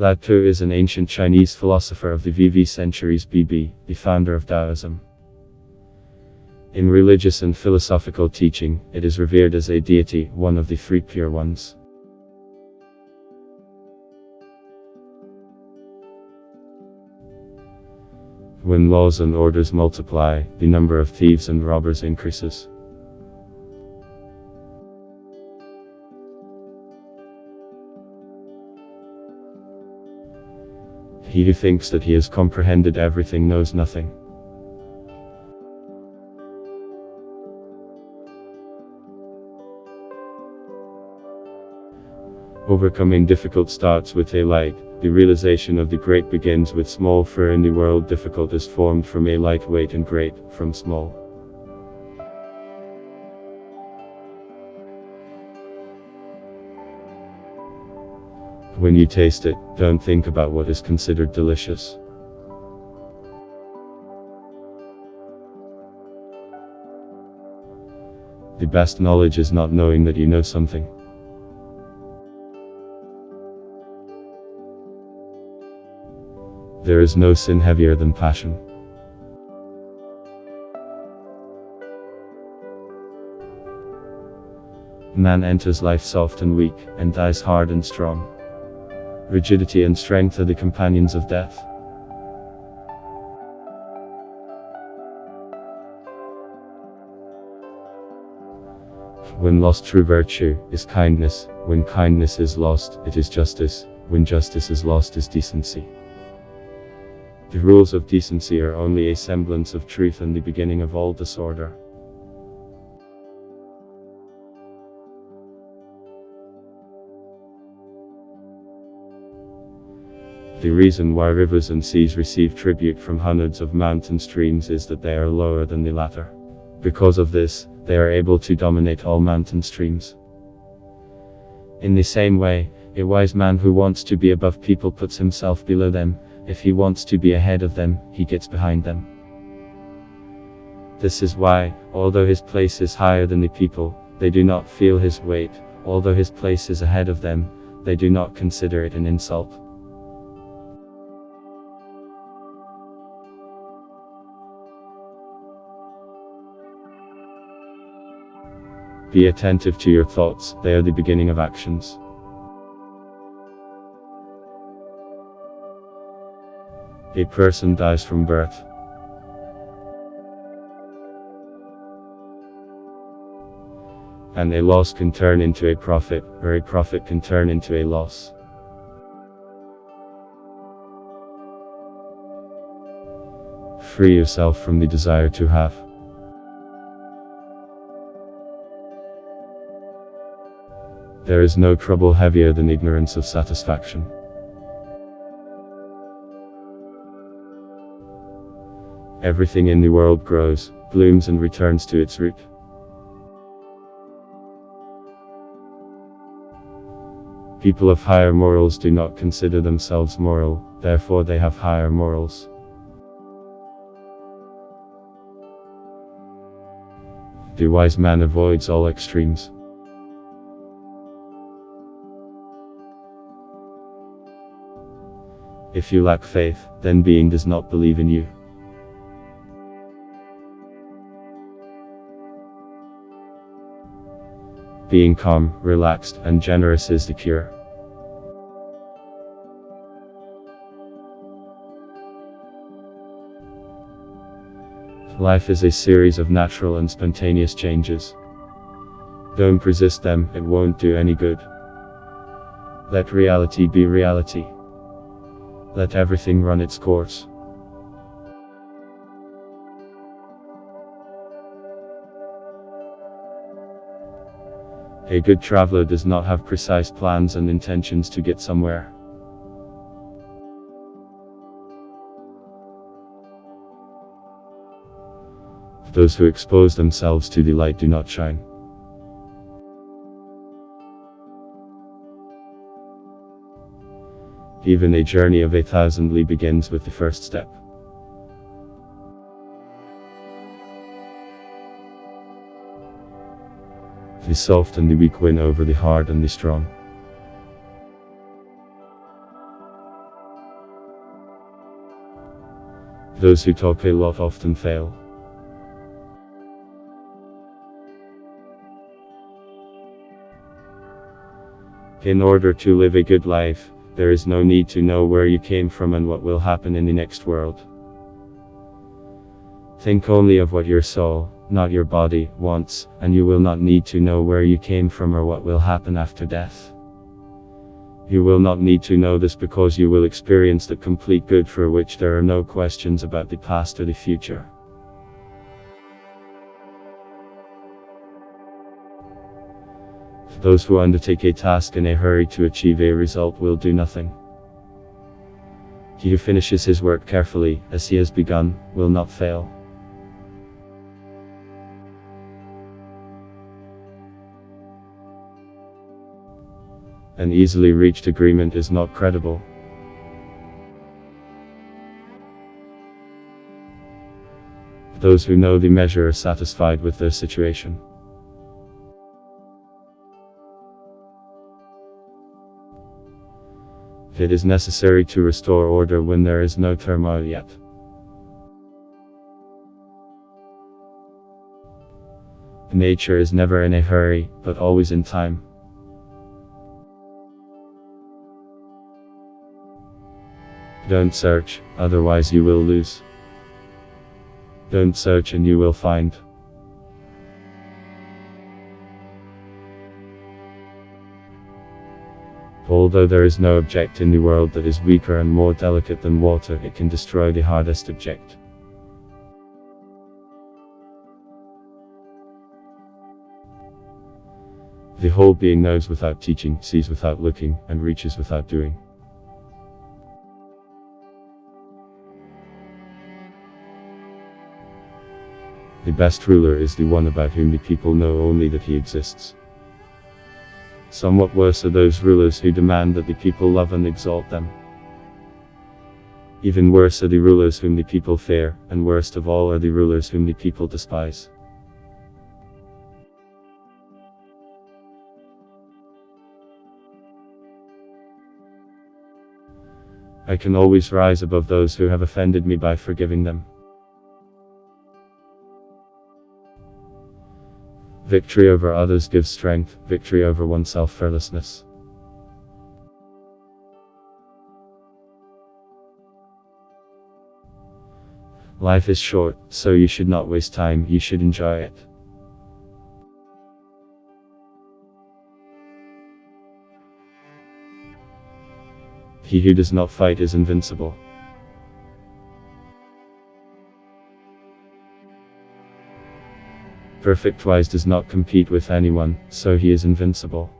Lao Tzu is an ancient Chinese philosopher of the VV centuries BB, the founder of Taoism. In religious and philosophical teaching, it is revered as a deity, one of the three pure ones. When laws and orders multiply, the number of thieves and robbers increases. He who thinks that he has comprehended everything knows nothing. Overcoming difficult starts with a light, the realization of the great begins with small for in the world difficult is formed from a lightweight and great, from small. When you taste it, don't think about what is considered delicious. The best knowledge is not knowing that you know something. There is no sin heavier than passion. Man enters life soft and weak, and dies hard and strong. Rigidity and strength are the companions of death. When lost true virtue, is kindness, when kindness is lost, it is justice, when justice is lost is decency. The rules of decency are only a semblance of truth and the beginning of all disorder. The reason why rivers and seas receive tribute from hundreds of mountain streams is that they are lower than the latter. Because of this, they are able to dominate all mountain streams. In the same way, a wise man who wants to be above people puts himself below them, if he wants to be ahead of them, he gets behind them. This is why, although his place is higher than the people, they do not feel his weight, although his place is ahead of them, they do not consider it an insult. Be attentive to your thoughts, they are the beginning of actions. A person dies from birth. And a loss can turn into a profit, or a profit can turn into a loss. Free yourself from the desire to have. There is no trouble heavier than ignorance of satisfaction. Everything in the world grows, blooms and returns to its root. People of higher morals do not consider themselves moral, therefore they have higher morals. The wise man avoids all extremes. If you lack faith, then being does not believe in you. Being calm, relaxed, and generous is the cure. Life is a series of natural and spontaneous changes. Don't resist them, it won't do any good. Let reality be reality. Let everything run its course. A good traveler does not have precise plans and intentions to get somewhere. Those who expose themselves to the light do not shine. Even a journey of a thousand li begins with the first step. The soft and the weak win over the hard and the strong. Those who talk a lot often fail. In order to live a good life, there is no need to know where you came from and what will happen in the next world. Think only of what your soul, not your body, wants, and you will not need to know where you came from or what will happen after death. You will not need to know this because you will experience the complete good for which there are no questions about the past or the future. Those who undertake a task in a hurry to achieve a result will do nothing. He who finishes his work carefully, as he has begun, will not fail. An easily reached agreement is not credible. Those who know the measure are satisfied with their situation. It is necessary to restore order when there is no turmoil yet. Nature is never in a hurry, but always in time. Don't search, otherwise you will lose. Don't search and you will find. Although there is no object in the world that is weaker and more delicate than water, it can destroy the hardest object. The whole being knows without teaching, sees without looking, and reaches without doing. The best ruler is the one about whom the people know only that he exists. Somewhat worse are those rulers who demand that the people love and exalt them. Even worse are the rulers whom the people fear, and worst of all are the rulers whom the people despise. I can always rise above those who have offended me by forgiving them. Victory over others gives strength, victory over oneself fearlessness. Life is short, so you should not waste time, you should enjoy it. He who does not fight is invincible. Perfect Wise does not compete with anyone, so he is invincible.